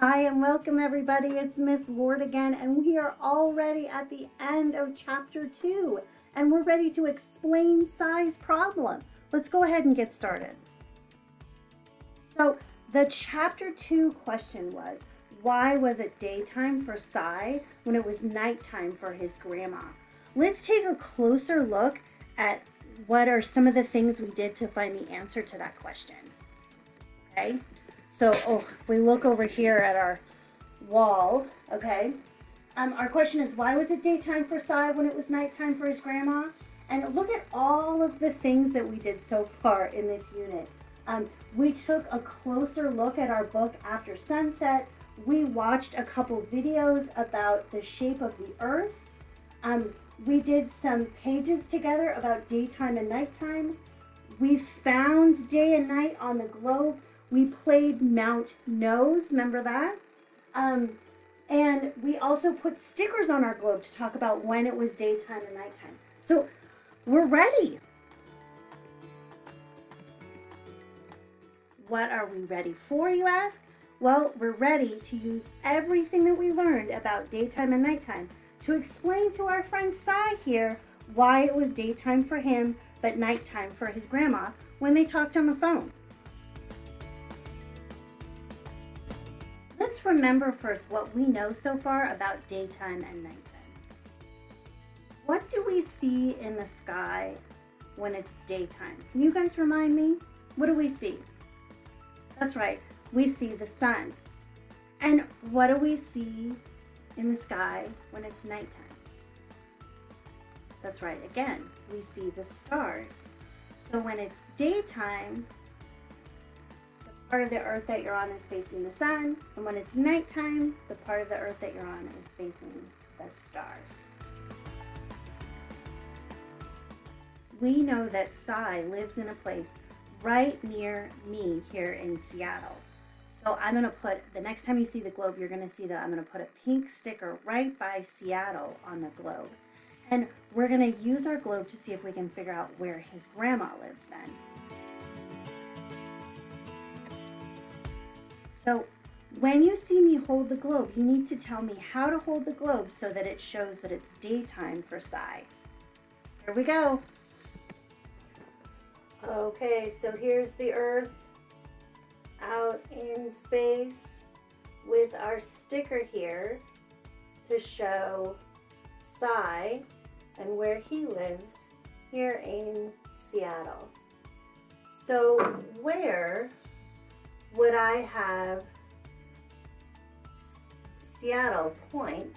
Hi and welcome everybody. It's Miss Ward again and we are already at the end of chapter two and we're ready to explain Sai's problem. Let's go ahead and get started. So the chapter two question was, why was it daytime for Sai when it was nighttime for his grandma? Let's take a closer look at what are some of the things we did to find the answer to that question. Okay, so oh, if we look over here at our wall, okay, um, our question is why was it daytime for Sai when it was nighttime for his grandma? And look at all of the things that we did so far in this unit. Um, we took a closer look at our book after sunset. We watched a couple videos about the shape of the earth. Um, we did some pages together about daytime and nighttime. We found day and night on the globe we played Mount Nose, remember that? Um, and we also put stickers on our globe to talk about when it was daytime and nighttime. So we're ready. What are we ready for, you ask? Well, we're ready to use everything that we learned about daytime and nighttime to explain to our friend Sai here why it was daytime for him but nighttime for his grandma when they talked on the phone. Let's remember first what we know so far about daytime and nighttime. What do we see in the sky when it's daytime? Can you guys remind me? What do we see? That's right, we see the sun. And what do we see in the sky when it's nighttime? That's right, again, we see the stars. So when it's daytime, part of the earth that you're on is facing the sun, and when it's nighttime, the part of the earth that you're on is facing the stars. We know that Sai lives in a place right near me here in Seattle. So I'm gonna put, the next time you see the globe, you're gonna see that I'm gonna put a pink sticker right by Seattle on the globe. And we're gonna use our globe to see if we can figure out where his grandma lives then. So when you see me hold the globe, you need to tell me how to hold the globe so that it shows that it's daytime for Sai. Here we go. Okay, so here's the Earth out in space with our sticker here to show Sai and where he lives here in Seattle. So where would I have Seattle point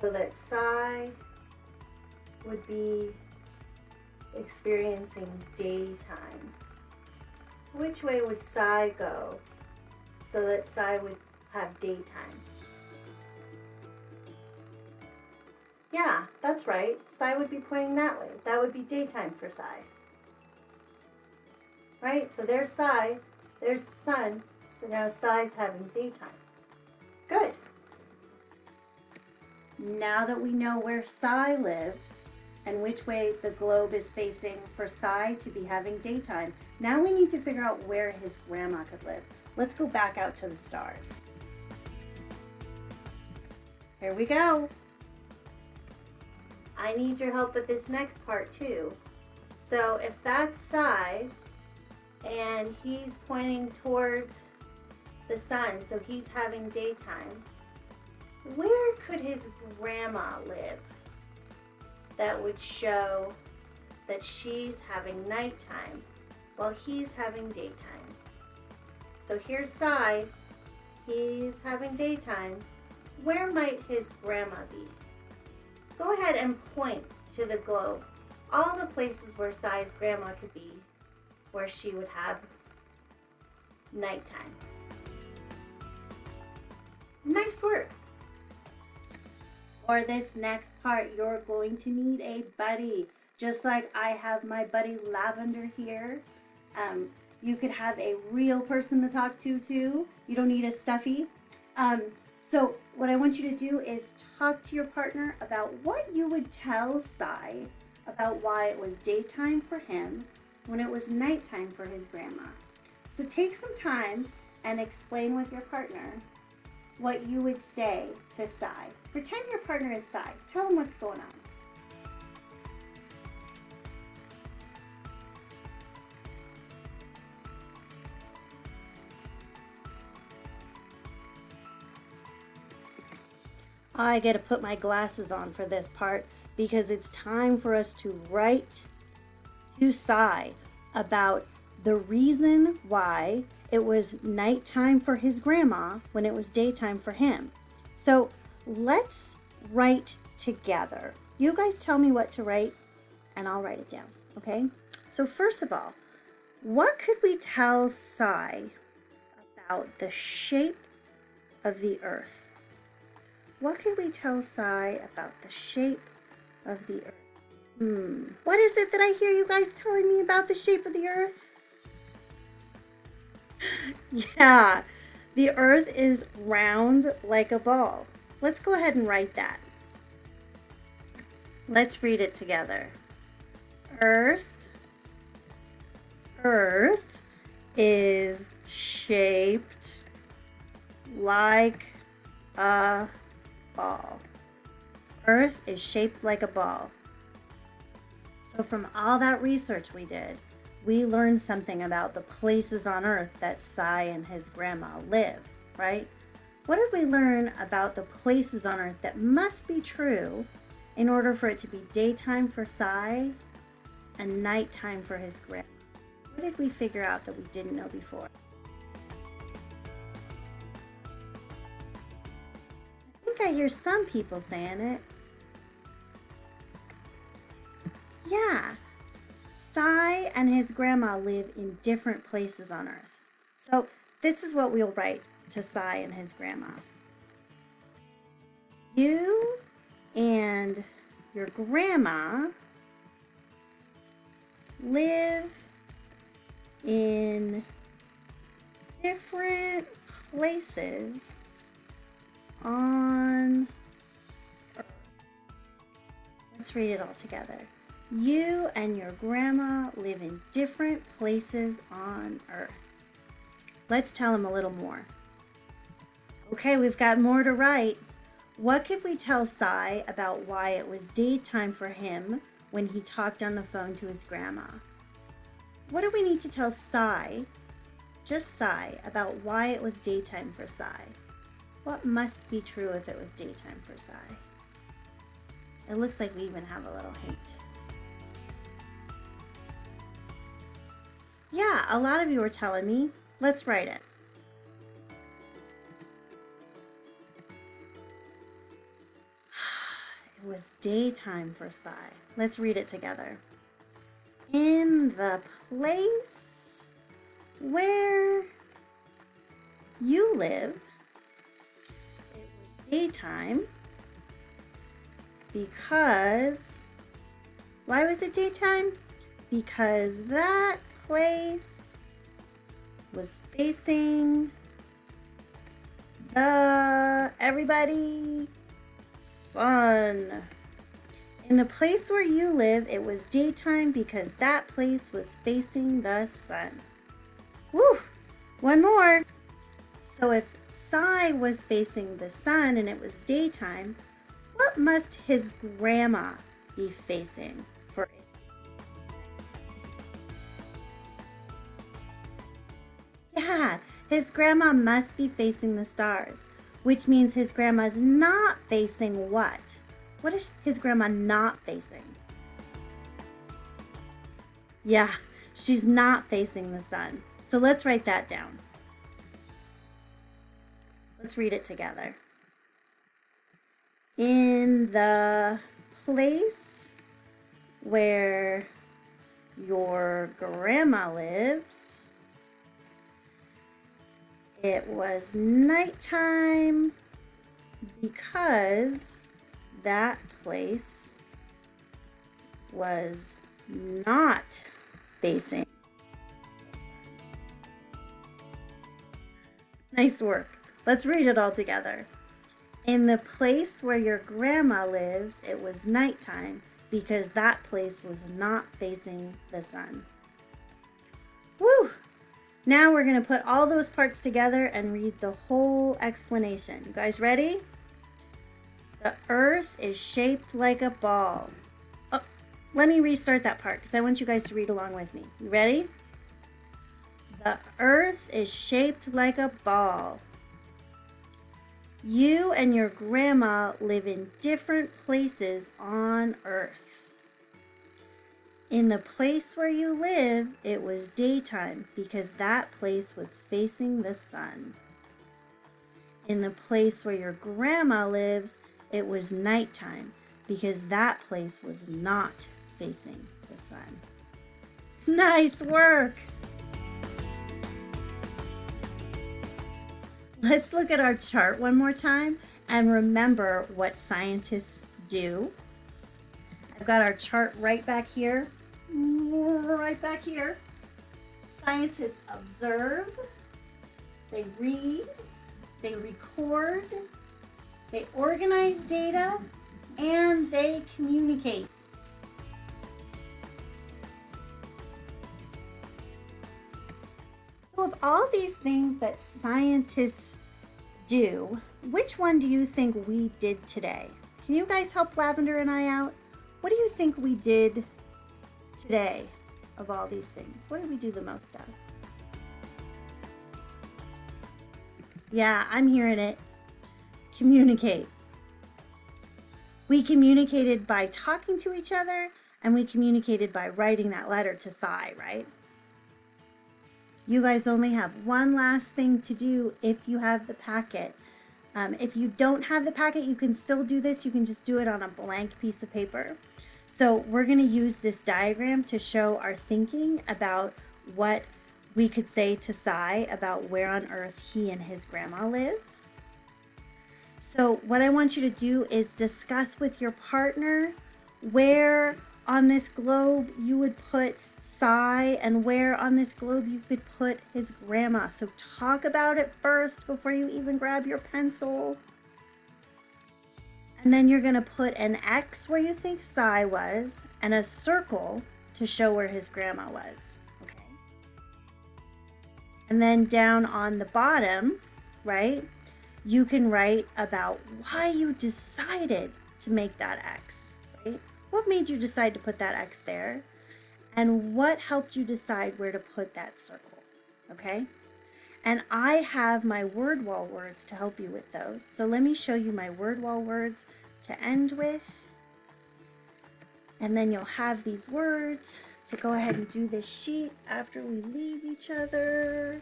so that Sai would be experiencing daytime? Which way would Sai go so that Sai would have daytime? Yeah, that's right. Sai would be pointing that way. That would be daytime for Sai. Right? So there's Sai there's the sun, so now Sai's having daytime. Good. Now that we know where Sai lives and which way the globe is facing for Sai to be having daytime, now we need to figure out where his grandma could live. Let's go back out to the stars. Here we go. I need your help with this next part too. So if that's Sai, and he's pointing towards the sun, so he's having daytime. Where could his grandma live that would show that she's having nighttime while he's having daytime? So here's Sai, he's having daytime. Where might his grandma be? Go ahead and point to the globe, all the places where Sai's grandma could be where she would have nighttime. Nice work. For this next part, you're going to need a buddy. Just like I have my buddy Lavender here. Um, you could have a real person to talk to too. You don't need a stuffy. Um, so what I want you to do is talk to your partner about what you would tell Sai about why it was daytime for him when it was nighttime for his grandma. So take some time and explain with your partner what you would say to Sai. Pretend your partner is Sai. Tell him what's going on. I get to put my glasses on for this part because it's time for us to write to Sai about the reason why it was nighttime for his grandma when it was daytime for him. So let's write together. You guys tell me what to write and I'll write it down, okay? So first of all, what could we tell Sai about the shape of the earth? What could we tell Sai about the shape of the earth? Hmm, what is it that I hear you guys telling me about the shape of the earth? yeah, the earth is round like a ball. Let's go ahead and write that. Let's read it together. Earth, earth is shaped like a ball. Earth is shaped like a ball. So from all that research we did, we learned something about the places on Earth that Sai and his grandma live, right? What did we learn about the places on Earth that must be true in order for it to be daytime for Sai and nighttime for his grandma? What did we figure out that we didn't know before? I think I hear some people saying it. Yeah. Sai and his grandma live in different places on Earth. So this is what we'll write to Sai and his grandma. You and your grandma live in different places on earth. Let's read it all together. You and your grandma live in different places on earth. Let's tell him a little more. Okay, we've got more to write. What could we tell Sai about why it was daytime for him when he talked on the phone to his grandma? What do we need to tell Sai, just Sai, about why it was daytime for Sai? What must be true if it was daytime for Sai? It looks like we even have a little hint. Yeah, a lot of you were telling me. Let's write it. It was daytime for Sai. Let's read it together. In the place where you live, it was daytime because, why was it daytime? Because that place was facing the, everybody, sun. In the place where you live, it was daytime because that place was facing the sun. Woo! One more. So if Sai was facing the sun and it was daytime, what must his grandma be facing His grandma must be facing the stars, which means his grandma's not facing what? What is his grandma not facing? Yeah, she's not facing the sun. So let's write that down. Let's read it together. In the place where your grandma lives, it was nighttime because that place was not facing. Nice work. Let's read it all together. In the place where your grandma lives, it was nighttime because that place was not facing the sun. Now we're going to put all those parts together and read the whole explanation. You guys ready? The earth is shaped like a ball. Oh, let me restart that part because I want you guys to read along with me. You ready? The earth is shaped like a ball. You and your grandma live in different places on earth. In the place where you live, it was daytime because that place was facing the sun. In the place where your grandma lives, it was nighttime because that place was not facing the sun. Nice work! Let's look at our chart one more time and remember what scientists do. I've got our chart right back here right back here. Scientists observe, they read, they record, they organize data, and they communicate. So of all these things that scientists do, which one do you think we did today? Can you guys help Lavender and I out? What do you think we did today of all these things? What do we do the most of? Yeah, I'm hearing it. Communicate. We communicated by talking to each other and we communicated by writing that letter to Sai, right? You guys only have one last thing to do if you have the packet. Um, if you don't have the packet, you can still do this. You can just do it on a blank piece of paper. So we're going to use this diagram to show our thinking about what we could say to Sai about where on earth he and his grandma live. So what I want you to do is discuss with your partner where on this globe you would put Sai and where on this globe you could put his grandma. So talk about it first before you even grab your pencil. And then you're going to put an X where you think Sai was and a circle to show where his grandma was. Okay. And then down on the bottom, right, you can write about why you decided to make that X, right? What made you decide to put that X there? And what helped you decide where to put that circle, okay? And I have my word wall words to help you with those. So let me show you my word wall words to end with. And then you'll have these words to go ahead and do this sheet after we leave each other.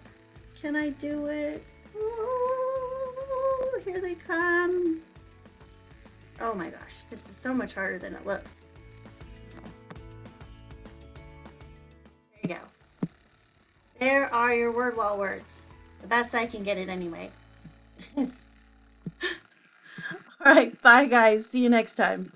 Can I do it? Oh, here they come. Oh my gosh, this is so much harder than it looks. There you go. There are your word wall words. The best I can get it anyway. All right, bye guys. See you next time.